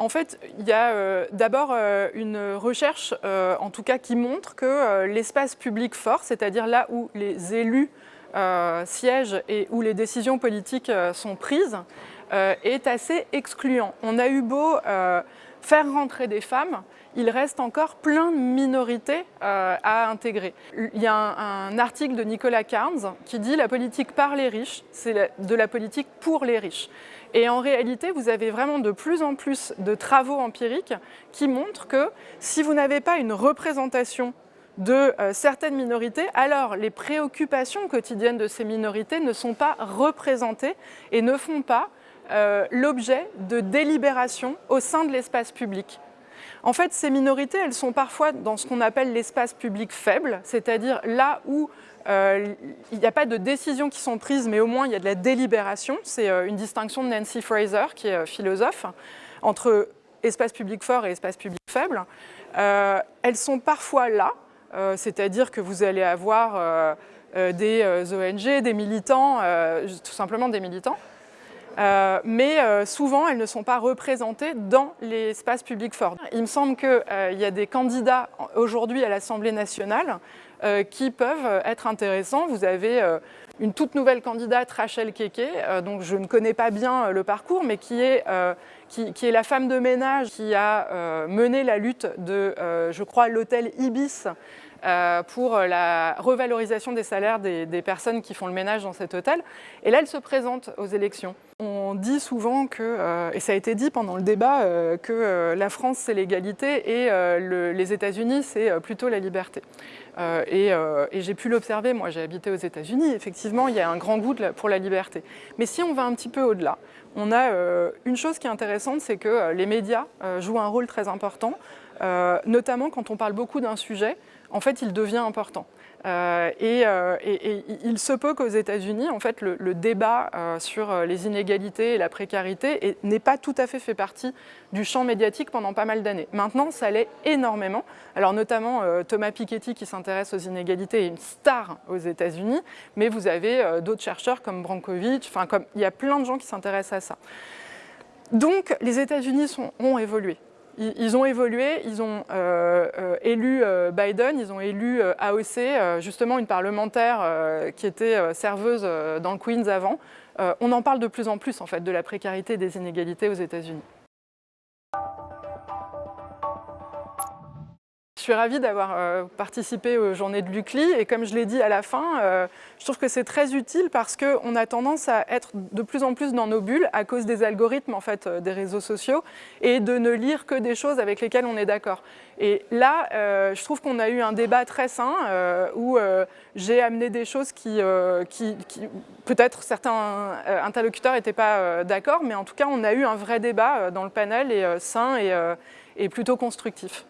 En fait, il y a d'abord une recherche, en tout cas, qui montre que l'espace public fort, c'est-à-dire là où les élus siègent et où les décisions politiques sont prises, est assez excluant. On a eu beau faire rentrer des femmes, il reste encore plein de minorités euh, à intégrer. Il y a un, article de Nicolas Carnes qui dit « la politique par les riches, c'est de la politique pour les riches ». Et en réalité, vous avez vraiment de plus en plus de travaux empiriques qui montrent que si vous n'avez pas une représentation de euh, certaines minorités, alors les préoccupations quotidiennes de ces minorités ne sont pas représentées et ne font pas euh, l'objet de délibération au sein de l'espace public. En fait, ces minorités, elles sont parfois dans ce qu'on appelle l'espace public faible, c'est-à-dire là où euh, il n'y a pas de décisions qui sont prises, mais au moins il y a de la délibération. C'est euh, une distinction de Nancy Fraser, qui est philosophe, entre espace public fort et espace public faible. elles sont parfois là, c'est-à-dire que vous allez avoir des ONG, des militants, tout simplement des militants, euh, mais euh, souvent elles ne sont pas représentées dans l'espace public fort. Il me semble qu'il euh, y a des candidats aujourd'hui à l'Assemblée nationale qui peuvent être intéressants. Vous avez une toute nouvelle candidate, Rachel Keke, donc je ne connais pas bien le parcours, mais qui est, qui, est la femme de ménage qui a mené la lutte de, je crois, l'hôtel Ibis euh, pour la revalorisation des salaires des, personnes qui font le ménage dans cet hôtel. Et là, elle se présente aux élections. On dit souvent que, euh, et ça a été dit pendant le débat, euh, que la France c'est l'égalité et les États-Unis c'est plutôt la liberté. et, j'ai pu l'observer, moi j'ai habité aux États-Unis, effectivement il y a un grand goût pour la liberté. Mais si on va un petit peu au-delà, on a une chose qui est intéressante, c'est que les médias jouent un rôle très important, notamment quand on parle beaucoup d'un sujet, en fait, il devient important. Euh, euh, et, il se peut qu'aux États-Unis, en fait, le, débat euh, sur les inégalités et la précarité n'est pas tout à fait fait partie du champ médiatique pendant pas mal d'années. Maintenant, ça l'est énormément. Alors notamment Thomas Piketty qui s'intéresse aux inégalités est une star aux États-Unis, mais vous avez d'autres chercheurs comme Brankovic, enfin il y a plein de gens qui s'intéressent à ça. Donc les États-Unis ont évolué ils ont évolué, ils ont euh, euh, élu euh, Biden, ils ont élu AOC, justement une parlementaire qui était serveuse dans le Queens avant. on en parle de plus en plus en fait de la précarité et des inégalités aux États-Unis. Je suis ravie d'avoir euh, participé aux journées de l'UCLI et comme je l'ai dit à la fin, euh, je trouve que c'est très utile parce qu'on a tendance à être de plus en plus dans nos bulles à cause des algorithmes en fait, euh, des réseaux sociaux et de ne lire que des choses avec lesquelles on est d'accord. Et là, je trouve qu'on a eu un débat très sain où j'ai amené des choses qui, peut-être certains interlocuteurs n'étaient pas d'accord, mais en tout cas on a eu un vrai débat dans le panel et sain et plutôt constructif.